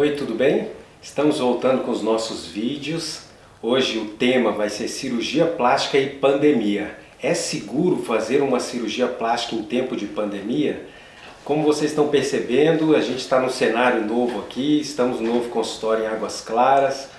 Oi, tudo bem? Estamos voltando com os nossos vídeos. Hoje o tema vai ser cirurgia plástica e pandemia. É seguro fazer uma cirurgia plástica em tempo de pandemia? Como vocês estão percebendo, a gente está num cenário novo aqui, estamos no novo consultório em Águas Claras.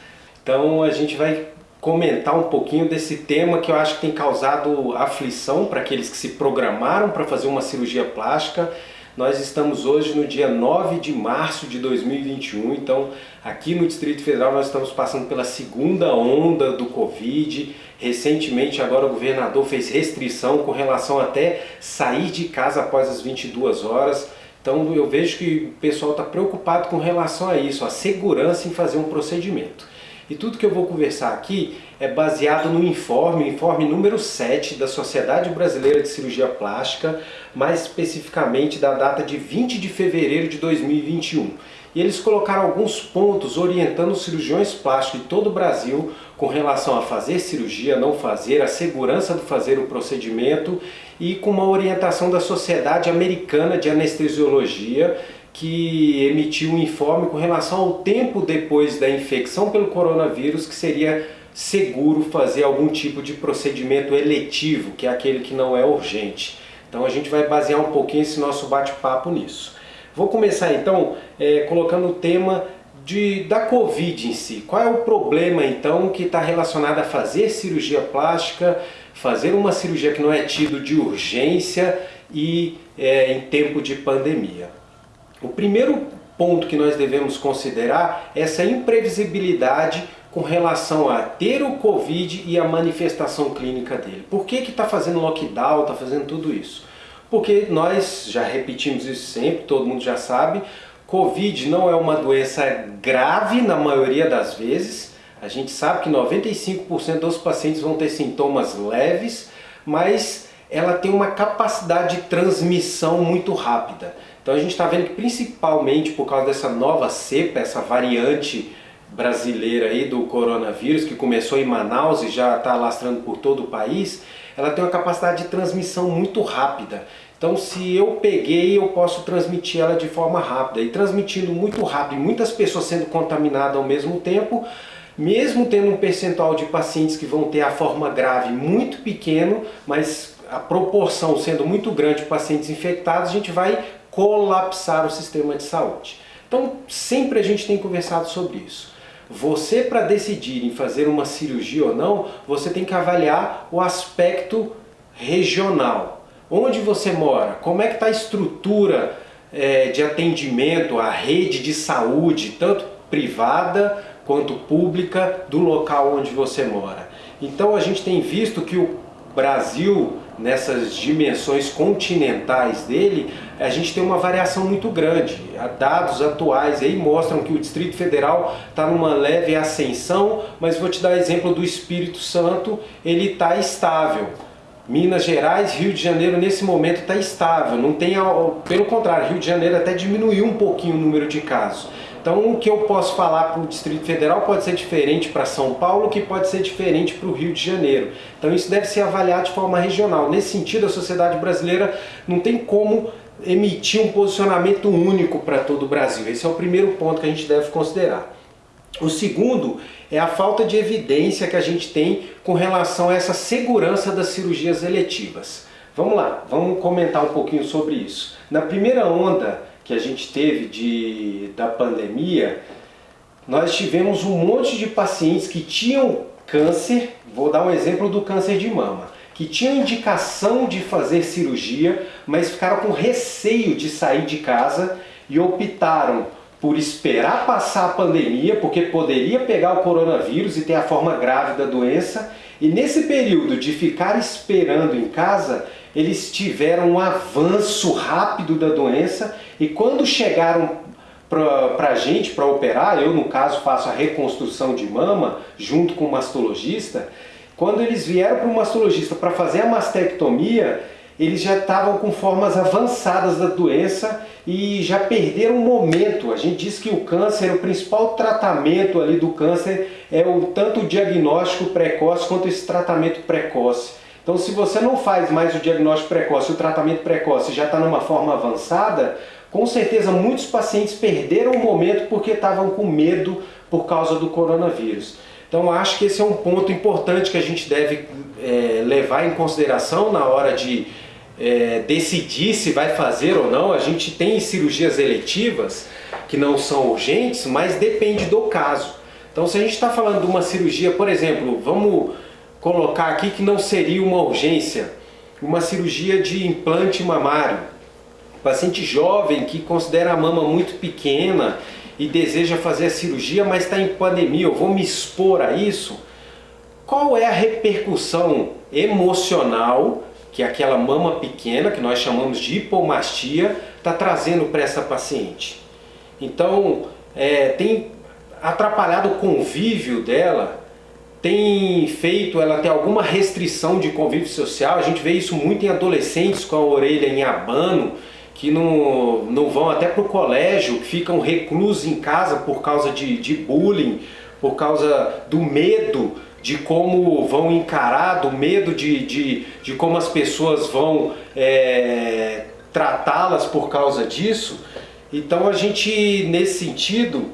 Então a gente vai comentar um pouquinho desse tema que eu acho que tem causado aflição para aqueles que se programaram para fazer uma cirurgia plástica nós estamos hoje no dia 9 de março de 2021, então aqui no Distrito Federal nós estamos passando pela segunda onda do Covid. Recentemente agora o governador fez restrição com relação até sair de casa após as 22 horas. Então eu vejo que o pessoal está preocupado com relação a isso, a segurança em fazer um procedimento. E tudo que eu vou conversar aqui é baseado no informe, informe número 7 da Sociedade Brasileira de Cirurgia Plástica, mais especificamente da data de 20 de fevereiro de 2021. E eles colocaram alguns pontos orientando os cirurgiões plásticos de todo o Brasil com relação a fazer cirurgia, não fazer, a segurança do fazer o procedimento e com uma orientação da Sociedade Americana de Anestesiologia que emitiu um informe com relação ao tempo depois da infecção pelo coronavírus que seria seguro fazer algum tipo de procedimento eletivo, que é aquele que não é urgente. Então a gente vai basear um pouquinho esse nosso bate-papo nisso. Vou começar então é, colocando o tema de, da Covid em si. Qual é o problema então que está relacionado a fazer cirurgia plástica, fazer uma cirurgia que não é tido de urgência e é, em tempo de pandemia? O primeiro ponto que nós devemos considerar é essa imprevisibilidade com relação a ter o Covid e a manifestação clínica dele. Por que está fazendo lockdown, está fazendo tudo isso? Porque nós já repetimos isso sempre, todo mundo já sabe, Covid não é uma doença grave na maioria das vezes. A gente sabe que 95% dos pacientes vão ter sintomas leves, mas ela tem uma capacidade de transmissão muito rápida. Então a gente está vendo que principalmente por causa dessa nova cepa, essa variante brasileira aí do coronavírus, que começou em Manaus e já está alastrando por todo o país, ela tem uma capacidade de transmissão muito rápida. Então se eu peguei, eu posso transmitir ela de forma rápida. E transmitindo muito rápido, e muitas pessoas sendo contaminadas ao mesmo tempo, mesmo tendo um percentual de pacientes que vão ter a forma grave muito pequeno, mas a proporção sendo muito grande de pacientes infectados, a gente vai colapsar o sistema de saúde. Então, sempre a gente tem conversado sobre isso. Você, para decidir em fazer uma cirurgia ou não, você tem que avaliar o aspecto regional. Onde você mora? Como é que está a estrutura é, de atendimento, a rede de saúde, tanto privada quanto pública, do local onde você mora. Então a gente tem visto que o Brasil nessas dimensões continentais dele, a gente tem uma variação muito grande. Dados atuais aí mostram que o Distrito Federal está numa leve ascensão, mas vou te dar exemplo do Espírito Santo, ele está estável. Minas Gerais, Rio de Janeiro nesse momento está estável, não tem, pelo contrário, Rio de Janeiro até diminuiu um pouquinho o número de casos. Então o que eu posso falar para o Distrito Federal pode ser diferente para São Paulo, que pode ser diferente para o Rio de Janeiro. Então isso deve ser avaliado de forma regional. Nesse sentido, a sociedade brasileira não tem como emitir um posicionamento único para todo o Brasil. Esse é o primeiro ponto que a gente deve considerar. O segundo é a falta de evidência que a gente tem com relação a essa segurança das cirurgias eletivas. Vamos lá, vamos comentar um pouquinho sobre isso. Na primeira onda que a gente teve de, da pandemia, nós tivemos um monte de pacientes que tinham câncer, vou dar um exemplo do câncer de mama, que tinham indicação de fazer cirurgia, mas ficaram com receio de sair de casa e optaram por esperar passar a pandemia, porque poderia pegar o coronavírus e ter a forma grave da doença, e nesse período de ficar esperando em casa, eles tiveram um avanço rápido da doença e quando chegaram para a gente, para operar, eu no caso faço a reconstrução de mama junto com o mastologista, quando eles vieram para o mastologista para fazer a mastectomia, eles já estavam com formas avançadas da doença e já perderam o momento. A gente diz que o câncer, o principal tratamento ali do câncer é o tanto o diagnóstico precoce quanto esse tratamento precoce. Então se você não faz mais o diagnóstico precoce, o tratamento precoce já está numa forma avançada, Com certeza muitos pacientes perderam o momento porque estavam com medo por causa do coronavírus. Então acho que esse é um ponto importante que a gente deve é, levar em consideração na hora de é, decidir se vai fazer ou não. A gente tem cirurgias eletivas que não são urgentes, mas depende do caso. Então se a gente está falando de uma cirurgia, por exemplo, vamos colocar aqui que não seria uma urgência, uma cirurgia de implante mamário. Paciente jovem que considera a mama muito pequena e deseja fazer a cirurgia, mas está em pandemia, eu vou me expor a isso? Qual é a repercussão emocional que aquela mama pequena, que nós chamamos de hipomastia, está trazendo para essa paciente? Então, é, tem atrapalhado o convívio dela, tem feito ela ter alguma restrição de convívio social, a gente vê isso muito em adolescentes com a orelha em abano, que não, não vão até para o colégio, ficam reclusos em casa por causa de, de bullying, por causa do medo de como vão encarar, do medo de, de, de como as pessoas vão é, tratá-las por causa disso. Então a gente, nesse sentido,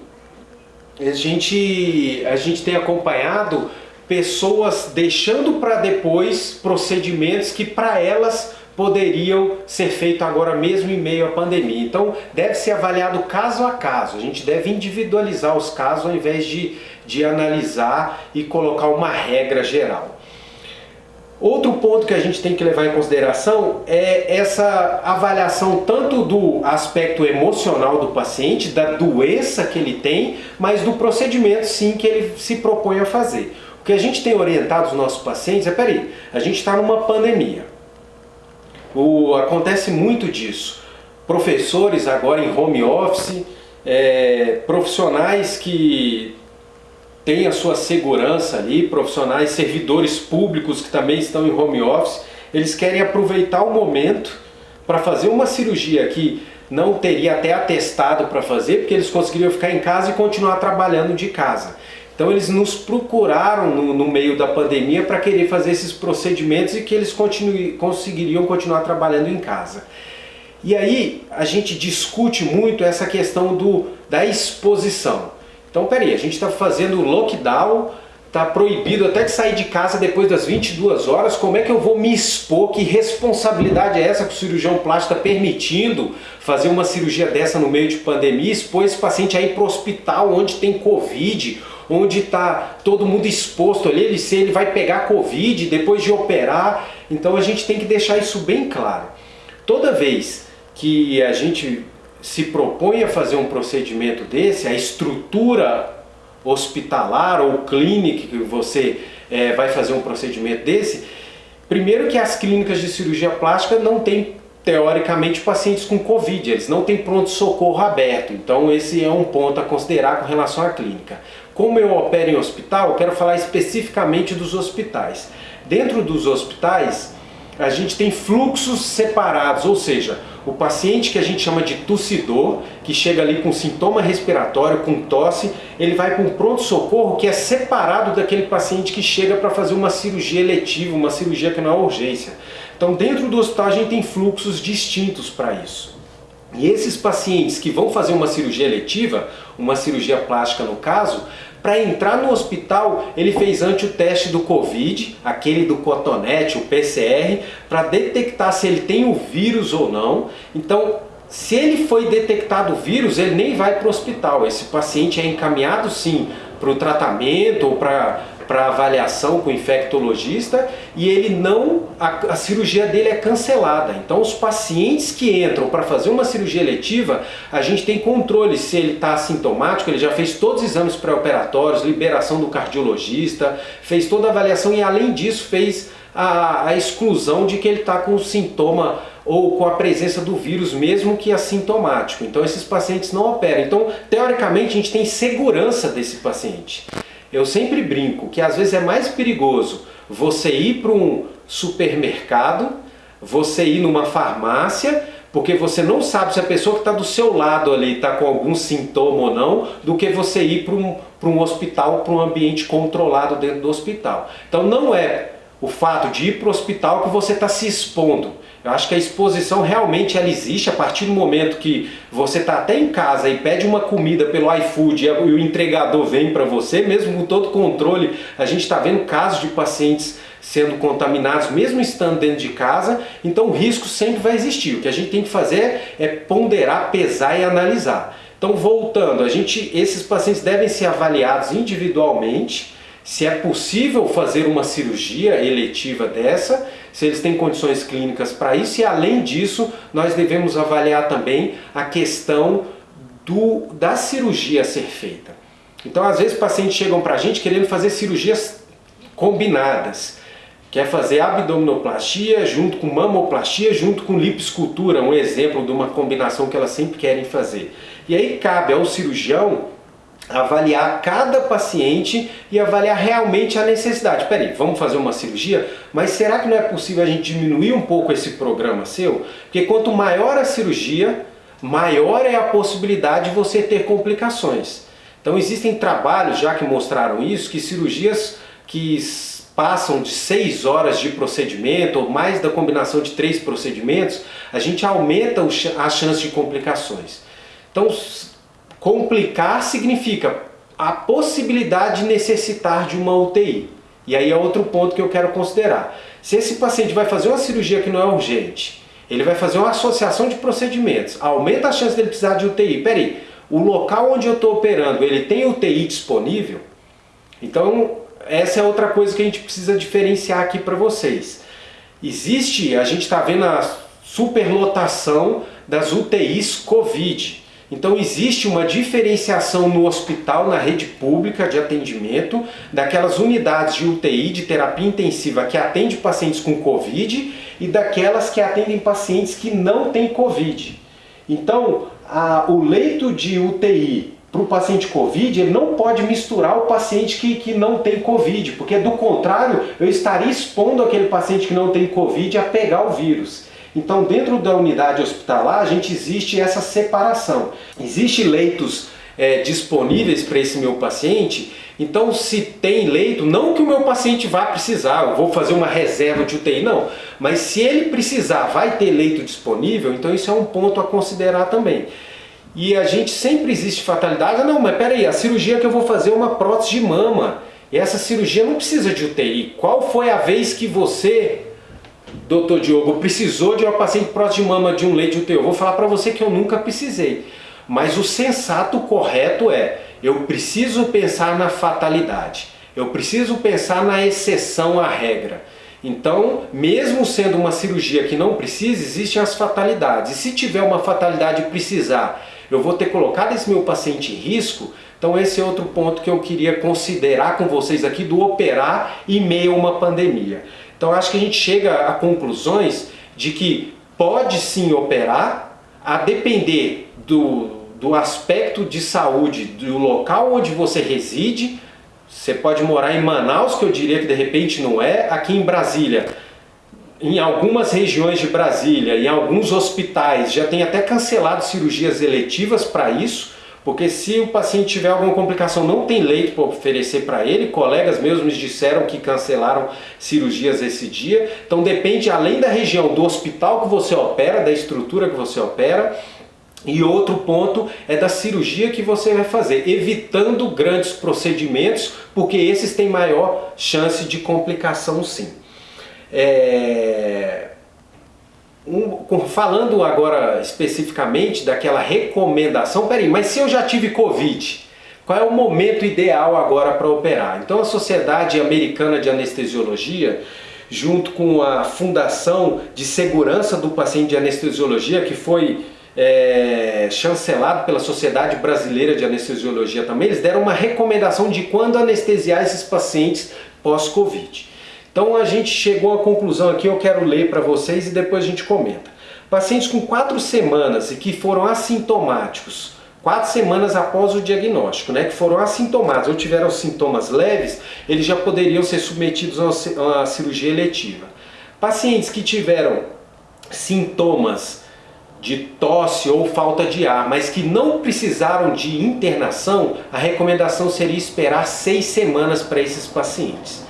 a gente, a gente tem acompanhado pessoas deixando para depois procedimentos que para elas poderiam ser feitos agora mesmo em meio à pandemia. Então deve ser avaliado caso a caso, a gente deve individualizar os casos ao invés de, de analisar e colocar uma regra geral. Outro ponto que a gente tem que levar em consideração é essa avaliação tanto do aspecto emocional do paciente, da doença que ele tem, mas do procedimento sim que ele se propõe a fazer. O que a gente tem orientado os nossos pacientes é, peraí, a gente está numa pandemia, o, acontece muito disso. Professores agora em home office, é, profissionais que têm a sua segurança ali, profissionais, servidores públicos que também estão em home office, eles querem aproveitar o momento para fazer uma cirurgia que não teria até atestado para fazer, porque eles conseguiriam ficar em casa e continuar trabalhando de casa. Então eles nos procuraram no, no meio da pandemia para querer fazer esses procedimentos e que eles conseguiriam continuar trabalhando em casa. E aí a gente discute muito essa questão do, da exposição. Então peraí, a gente está fazendo lockdown, está proibido até de sair de casa depois das 22 horas, como é que eu vou me expor? Que responsabilidade é essa que o cirurgião plástico está permitindo fazer uma cirurgia dessa no meio de pandemia, expor esse paciente aí para o hospital onde tem Covid, onde está todo mundo exposto ali, ele, ele vai pegar Covid depois de operar. Então a gente tem que deixar isso bem claro. Toda vez que a gente se propõe a fazer um procedimento desse, a estrutura hospitalar ou clínica que você é, vai fazer um procedimento desse, primeiro que as clínicas de cirurgia plástica não têm teoricamente pacientes com Covid, eles não têm pronto-socorro aberto, então esse é um ponto a considerar com relação à clínica. Como eu opero em hospital, eu quero falar especificamente dos hospitais. Dentro dos hospitais, a gente tem fluxos separados, ou seja, o paciente que a gente chama de tossidor, que chega ali com sintoma respiratório, com tosse, ele vai para um pronto-socorro que é separado daquele paciente que chega para fazer uma cirurgia eletiva, uma cirurgia que não é urgência. Então dentro do hospital a gente tem fluxos distintos para isso. E esses pacientes que vão fazer uma cirurgia eletiva, uma cirurgia plástica no caso, para entrar no hospital, ele fez antes o teste do Covid, aquele do cotonete, o PCR, para detectar se ele tem o vírus ou não. Então, se ele foi detectado o vírus, ele nem vai para o hospital. Esse paciente é encaminhado sim para o tratamento ou para para avaliação com o infectologista e ele não, a, a, cirurgia dele é cancelada. Então os pacientes que entram para fazer uma cirurgia eletiva, a gente tem controle se ele está assintomático, ele já fez todos os exames pré-operatórios, liberação do cardiologista, fez toda a avaliação e além disso fez a, a exclusão de que ele está com sintoma ou com a presença do vírus mesmo que assintomático. Então esses pacientes não operam. Então, teoricamente, a gente tem segurança desse paciente. Eu sempre brinco que às vezes é mais perigoso você ir para um supermercado, você ir numa farmácia, porque você não sabe se a pessoa que está do seu lado ali está com algum sintoma ou não, do que você ir para um, para um hospital, para um ambiente controlado dentro do hospital. Então não é o fato de ir para o hospital que você está se expondo. Eu acho que a exposição realmente ela existe a partir do momento que você está até em casa e pede uma comida pelo iFood e o entregador vem para você, mesmo com todo o controle, a gente está vendo casos de pacientes sendo contaminados, mesmo estando dentro de casa, então o risco sempre vai existir. O que a gente tem que fazer é ponderar, pesar e analisar. Então voltando, a gente, esses pacientes devem ser avaliados individualmente, se é possível fazer uma cirurgia eletiva dessa, se eles têm condições clínicas para isso e além disso nós devemos avaliar também a questão do, da cirurgia ser feita. Então às vezes pacientes chegam para a gente querendo fazer cirurgias combinadas. Quer fazer abdominoplastia junto com mamoplastia, junto com lipoescultura, um exemplo de uma combinação que elas sempre querem fazer. E aí cabe ao cirurgião avaliar cada paciente e avaliar realmente a necessidade. Peraí, vamos fazer uma cirurgia? Mas será que não é possível a gente diminuir um pouco esse programa seu? Porque quanto maior a cirurgia, maior é a possibilidade de você ter complicações. Então existem trabalhos já que mostraram isso, que cirurgias que passam de 6 horas de procedimento, ou mais da combinação de três procedimentos, a gente aumenta a chance de complicações. Então, complicar significa a possibilidade de necessitar de uma UTI. E aí é outro ponto que eu quero considerar. Se esse paciente vai fazer uma cirurgia que não é urgente, ele vai fazer uma associação de procedimentos, aumenta a chance dele precisar de UTI. Peraí, o local onde eu estou operando, ele tem UTI disponível? Então, essa é outra coisa que a gente precisa diferenciar aqui para vocês. Existe, a gente está vendo a superlotação das UTIs Covid. Então existe uma diferenciação no hospital, na rede pública de atendimento, daquelas unidades de UTI, de terapia intensiva, que atende pacientes com Covid e daquelas que atendem pacientes que não têm Covid. Então, a, o leito de UTI para o paciente Covid, ele não pode misturar o paciente que, que não tem Covid, porque do contrário, eu estaria expondo aquele paciente que não tem Covid a pegar o vírus. Então, dentro da unidade hospitalar, a gente existe essa separação. Existem leitos é, disponíveis para esse meu paciente, então se tem leito, não que o meu paciente vá precisar, eu vou fazer uma reserva de UTI, não. Mas se ele precisar, vai ter leito disponível, então isso é um ponto a considerar também. E a gente sempre existe fatalidade, ah, não, mas peraí, a cirurgia que eu vou fazer é uma prótese de mama. E essa cirurgia não precisa de UTI. Qual foi a vez que você doutor Diogo, precisou de uma paciente prótese de mama de um leite UTI? Eu vou falar para você que eu nunca precisei. Mas o sensato correto é, eu preciso pensar na fatalidade. Eu preciso pensar na exceção à regra. Então, mesmo sendo uma cirurgia que não precisa, existem as fatalidades. E se tiver uma fatalidade e precisar, eu vou ter colocado esse meu paciente em risco, então esse é outro ponto que eu queria considerar com vocês aqui do operar em meio a uma pandemia. Então acho que a gente chega a conclusões de que pode sim operar, a depender do, do aspecto de saúde do local onde você reside. Você pode morar em Manaus, que eu diria que de repente não é, aqui em Brasília. Em algumas regiões de Brasília, em alguns hospitais, já tem até cancelado cirurgias eletivas para isso, porque se o paciente tiver alguma complicação, não tem leito para oferecer para ele, colegas meus me disseram que cancelaram cirurgias esse dia, então depende além da região do hospital que você opera, da estrutura que você opera, e outro ponto é da cirurgia que você vai fazer, evitando grandes procedimentos, porque esses têm maior chance de complicação sim. É um, falando agora especificamente daquela recomendação, peraí, mas se eu já tive Covid, qual é o momento ideal agora para operar? Então a Sociedade Americana de Anestesiologia, junto com a Fundação de Segurança do Paciente de Anestesiologia, que foi é, chancelado pela Sociedade Brasileira de Anestesiologia também, eles deram uma recomendação de quando anestesiar esses pacientes pós-Covid. Então a gente chegou à conclusão aqui, eu quero ler para vocês e depois a gente comenta. Pacientes com quatro semanas e que foram assintomáticos, quatro semanas após o diagnóstico, né, que foram assintomáticos ou tiveram sintomas leves, eles já poderiam ser submetidos a uma cirurgia eletiva. Pacientes que tiveram sintomas de tosse ou falta de ar, mas que não precisaram de internação, a recomendação seria esperar seis semanas para esses pacientes.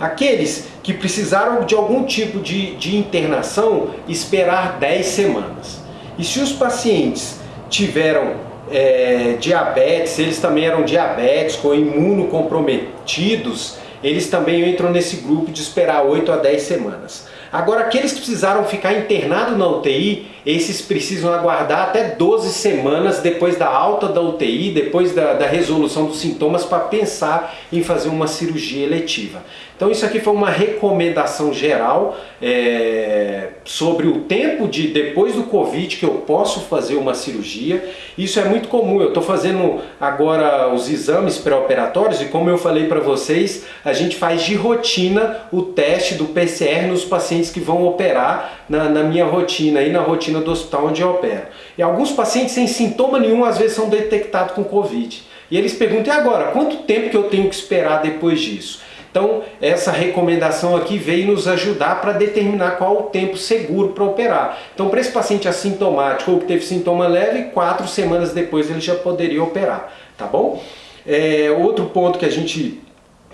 Aqueles que precisaram de algum tipo de, de internação esperar 10 semanas. E se os pacientes tiveram é, diabetes, eles também eram diabéticos ou imunocomprometidos, eles também entram nesse grupo de esperar 8 a 10 semanas. Agora, aqueles que precisaram ficar internados na UTI, esses precisam aguardar até 12 semanas depois da alta da UTI, depois da, da resolução dos sintomas, para pensar em fazer uma cirurgia eletiva. Então isso aqui foi uma recomendação geral é, sobre o tempo de depois do Covid que eu posso fazer uma cirurgia. Isso é muito comum, eu estou fazendo agora os exames pré-operatórios e como eu falei para vocês, a gente faz de rotina o teste do PCR nos pacientes que vão operar na, na minha rotina e na rotina do hospital onde eu opero. E alguns pacientes sem sintoma nenhum às vezes são detectados com Covid. E eles perguntam, e agora, quanto tempo que eu tenho que esperar depois disso? Então, essa recomendação aqui veio nos ajudar para determinar qual o tempo seguro para operar. Então, para esse paciente assintomático ou que teve sintoma leve, quatro semanas depois ele já poderia operar, tá bom? É, outro ponto que a gente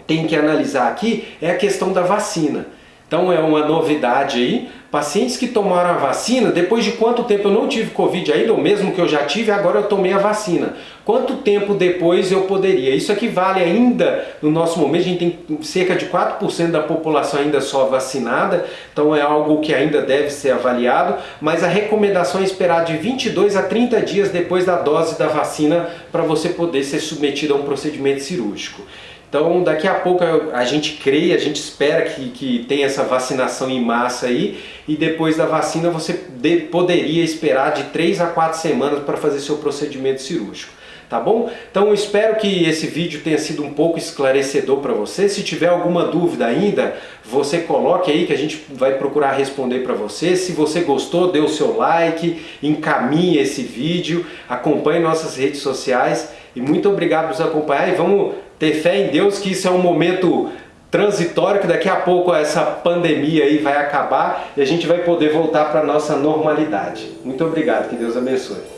tem que analisar aqui é a questão da vacina. Então é uma novidade aí. Pacientes que tomaram a vacina, depois de quanto tempo eu não tive Covid ainda, ou mesmo que eu já tive, agora eu tomei a vacina. Quanto tempo depois eu poderia? Isso aqui vale ainda, no nosso momento, a gente tem cerca de 4% da população ainda só vacinada, então é algo que ainda deve ser avaliado, mas a recomendação é esperar de 22 a 30 dias depois da dose da vacina para você poder ser submetido a um procedimento cirúrgico. Então daqui a pouco a gente crê, a gente espera que, que tenha essa vacinação em massa aí e depois da vacina você de, poderia esperar de 3 a 4 semanas para fazer seu procedimento cirúrgico. Tá bom? Então espero que esse vídeo tenha sido um pouco esclarecedor para você. Se tiver alguma dúvida ainda, você coloque aí que a gente vai procurar responder para você. Se você gostou, dê o seu like, encaminhe esse vídeo, acompanhe nossas redes sociais e muito obrigado por nos acompanhar e vamos ter fé em Deus que isso é um momento transitório, que daqui a pouco essa pandemia aí vai acabar e a gente vai poder voltar para a nossa normalidade. Muito obrigado, que Deus abençoe.